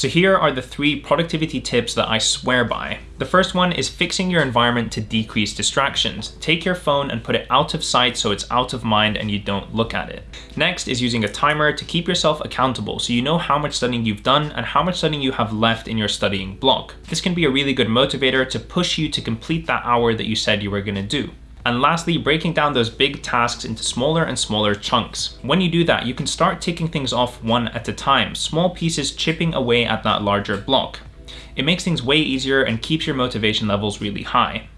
So here are the three productivity tips that I swear by. The first one is fixing your environment to decrease distractions. Take your phone and put it out of sight so it's out of mind and you don't look at it. Next is using a timer to keep yourself accountable so you know how much studying you've done and how much studying you have left in your studying block. This can be a really good motivator to push you to complete that hour that you said you were going to do. And lastly, breaking down those big tasks into smaller and smaller chunks. When you do that, you can start taking things off one at a time, small pieces chipping away at that larger block. It makes things way easier and keeps your motivation levels really high.